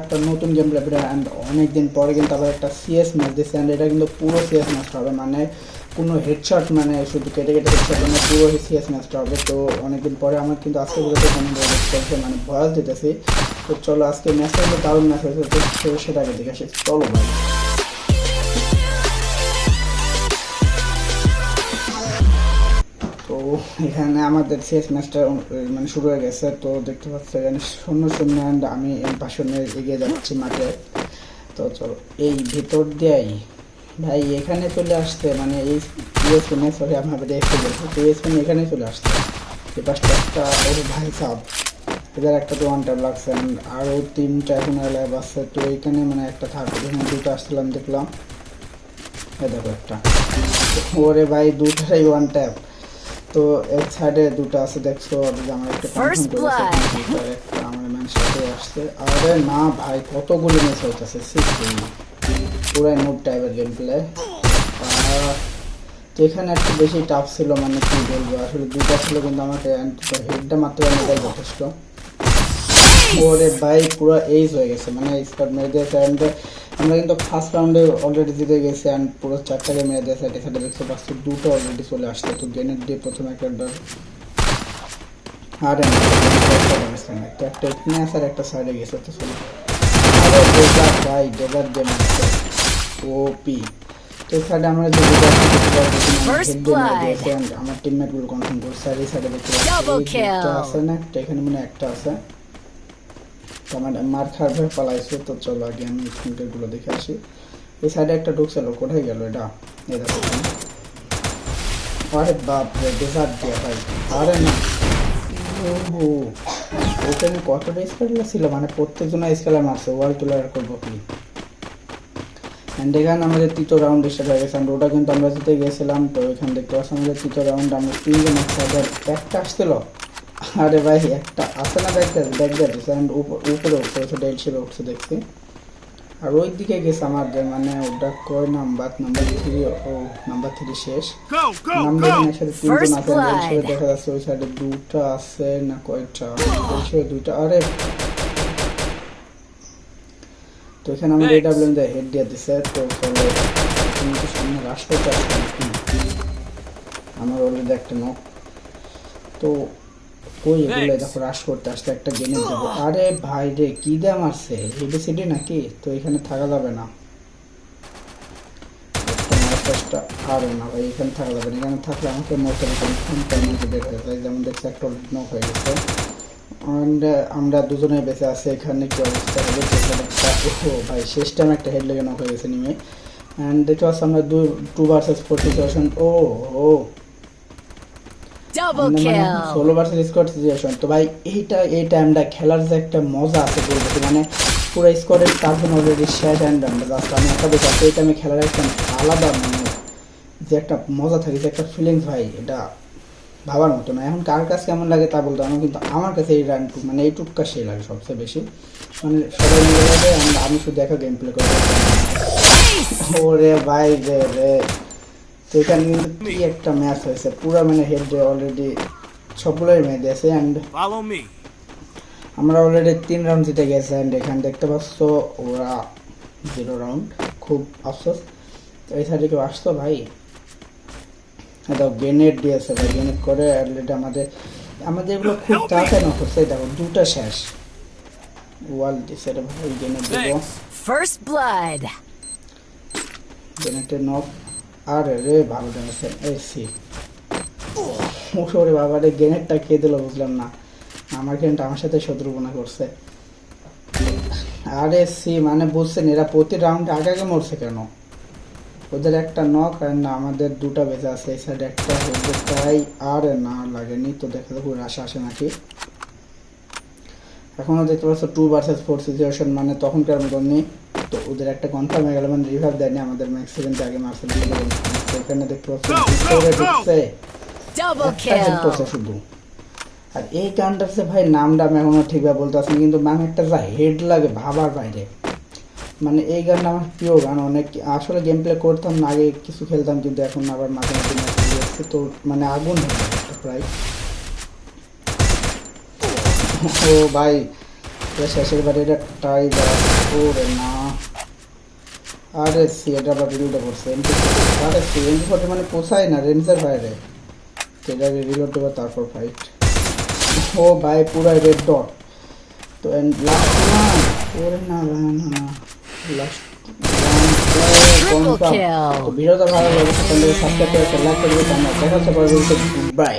একটা নতুন game and অনেকদিন পরে কিন্তু আবার একটা সিএস ম্যাচ দিচ্ছে অ্যান্ড এটা কিন্তু পুরো সিএস ম্যাচটা হবে। মানে কোনো হেডশট মানে শুধু কেটে কেটে মানে পুরো সিএস ম্যাচটা হবে। তো অনেকদিন পরে আমার কিন্তু আজকে মানে ভয়েস দিতেছি, তো চলো আজকে ম্যাচটা কিন্তু দারুণ ম্যাচ হয়েছে। সেটাকে দেখে আসি। চলো ভাই। এখানে আমাদের শেষ ম্যাচটা মানে শুরু হয়ে গেছে। তো দেখতে পাচ্ছি এখানে শূন্য শূন্য and আমি এই এগিয়ে যাচ্ছি মাঠে। তো চলো, এই ভিতর দিয়েই। ভাই, এখানে চলে আসতে মানে এই ইউএসপিনে সরি আমি আবার দেখতে বলছি তো ইউএসপিনে এখানে চলে আসতে। এই পাশটা একটা ওর ভাই সাহ এদের একটা তো ওয়ান টাইম লাগছে আরও তিনটা এখন লাইভ আছে। তো এইখানে মানে একটা থাকবে এখানে দুটো আসছিলাম, দেখলাম। এই দেখো একটা। ওরে ভাই দুটাই ওয়ান ট্যাপ তো এক সাইডে দুটো আছে দেখছ আমার একটা. দুটার একটা আমার ম্যান সাথে আসছে। আরে না ভাই কতগুলো ম্যাচ হইতাছে পুরাই নোট টাইপের গেম প্লে তো এখানে একটু বেশি টাফ ছিল মানে কি বলব আসলে দুটা ছিল কিন্তু আমাকে হেডটা মাত্র পারে যথেষ্ট। ওরে ভাই পুরো এইজ হয়ে গেছে মানে স্কট মেরে and আমরা কিন্তু ফার্স্ট রাউন্ডে অলরেডি জিতে গেছি অ্যান্ড পুরো চারটাকে মেরে দিয়েছে এখানে দেখতে পাচ্ছি দুটো অলরেডি চলে আসছে তো গেনের দিয়ে প্রথমে একটা ডর আরে একটা একটা একটা এখানে আছে আর একটা সাইডে গেছে তো চলো। আরে ডেজার্ট ভাই ডেজার্ট গেম ওপি তো আমরা যে আমারগুলো কনফার্ম করছে আর এই সাইডে দেখতে পাচ্ছি. আছে না একটা এখানে মানে একটা আছে। আমার মার খাওয়ার ভয় পালাইছে, তো চলো আগে আমি স্ক্রিনটা গুলো দেখে আসি। এই সাইডে একটা ঢুকছিল কোথায় গেল এটা? এই দেখো। আরে বাপ রে ডেজার্ট দিয়ে ভাই। আরে না। ওহো। ওখানে কতটা স্কেলার ছিল? মানে প্রত্যেকজন স্কেলার মারছে। ওয়াল তুলার করব কি? আমাদের তৃতীয় রাউন্ড স্টার্ট হয়ে গেছে ওটা কিন্তু আমরা জিতে গেছিলাম, তো এখানে দেখতে পাচ্ছি আমাদের তৃতীয় রাউন্ড আমরা তিনজন একটা আসছিল। আরে ভাই একটা আছে না ব্যাগ যাচ্ছে অ্যান্ড উপরে উঠছে সেটা হিসেবে উঠছে দেখছি। আর ওই দিকে গেছে আমাদের মানে ওটা কয় নাম্বার নাম্বার থ্রি ও নাম্বার থ্রি শেষ। নাম্বার! একসাথে তিনজন আছে দেখা যাচ্ছে ওই সাইডে দুটো আছে না কয়টা দুইটা। আরে! তো এখানে Thanks. এটা বলেন যে হেড দিয়ে দিছে তো চলো তুমি তো সামনে রাশ করতে আমার অলরেডি একটা নক তো কই এগুলো দেখো রাশ করতে আসছে একটা গেমে দেবো আরে ভাই রে কি দিয়ে মারছে হেডে সিডি নাকি? তো এখানে থাকা যাবে না। আরে না ভাই এখানে থাকা যাবে না। এখানে থাকলে আমাকে মতো কনফার্ম পেমেন্ট বের যায় যেমন দেখছি একটা নক হয়ে গেছে। And আমরা দুজনে বেঁচে আছি এখানে কি অবস্থা? হবে ও ভাই শেষ টাইম একটা হেড লেগে নক হয়ে গেছে নিমে অ্যান্ড দেখতে পাচ্ছি আমরা দুই টু ভার্সেস ফোর সিচুয়েশন ও ও। ষোলো. ভার্সেস স্কোয়াড সিচুয়েশন তো ভাই এইটা এই টাইমটা খেলার যে একটা মজা আছে মানে পুরো স্কোয়াডের চারজন অলরেডি শেষ অ্যান্ড জাস্ট আমি একটা এই টাইমে খেলার একটা আলাদা মানে যে একটা মজা থাকে যে একটা ফিলিংস ভাই এটা ভাবার মতো না। এখন কার কাছে কেমন লাগে তা বলতে আমার কিন্তু আমার কাছে এই রানটু মানে এই টুকটা সেই লাগে সবচেয়ে বেশি। মানে সবাই মিলে লাগে আমি শুধু একা গেম প্লে করে ওরে ভাই রে রে। তো এখানে কিন্তু কি একটা ম্যাচ হয়েছে। পুরো মানে হেড অলরেডি সবগুলোই মেয়ে দিয়েছে অ্যান্ড আমরা অলরেডি তিন রাউন্ড জিতে গেছে অ্যান্ড এখানে দেখতে পাচ্ছ ওরা জিরো রাউন্ড খুব আফসোস। তো এই সাইডে কেউ আসতো ভাই? এটা গ্রেনেড দিয়েছে ভাই গ্রেনেড করে অলরেডি আমাদের আমাদের এগুলো খুব তাড়াতাড়ি নক করছে দেখো দুটো শেষ। ওয়াল দিছে রে ভাই গ্রেনেড দেবো. First blood. গ্রেনেডের নক আরে রে ভালো জানাচ্ছে এই সি। ওরে বাবা রে, গ্রেনেডটা কে দিল বুঝলাম না। আমার গ্রেনেড আমার সাথে শত্রুপনা করছে। আরে সি মানে বুঝছেন, এরা প্রতি রাউন্ডে আগে আগে মরছে কেন? ওদের একটা নক আর না, আমাদের দুটা বেজে আছে, এই সাইডে একটা হচ্ছে তাই আর না লাগেনি, তো দেখা যাক রাশ আসে নাকি। এখনও দেখতে পাচ্ছ টু ভার্সেস ফোর সিচুয়েশন মানে তখনকার মতন নেই তো ওদের একটা কনফার্ম হয়ে গেল মানে রিভাইভ দেয়নি আমাদের ম্যাক্স সেভেন্টে আগে মারছে তো এখানে দেখতে পাচ্ছ করছে শুধু। আর এই যে ভাই নামটা আমি এখনও ঠিকভাবে বলতে পারছি কিন্তু মানে একটা যা হেড লাগে ভাবার বাইরে। মানে এই গানটা আমার প্রিয় গান অনেক আসলে গেম প্লে করতাম না আগে কিছু খেলতাম কিন্তু এখন আবার মাঝে মাঝে তো মানে আগুন প্রায়। ও ভাই শেষের বাড়ি এটা টাইগার ওরে না। আরে সি এটা আবার রিলোড করছে এমপি আরে সি এমপি ফোর্টি মানে পোষায় না? রেঞ্জের বাইরে। এটা রিলোড দেবো তারপর ফাইট ও ভাই পুরাই রেড ডট তো লাস্ট না ওরে না না না লাস্ট তো ভিডিওটা ভালো সাবস্ক্রাইব করে লাইক করে দিতে দেখা হচ্ছে পরে বাই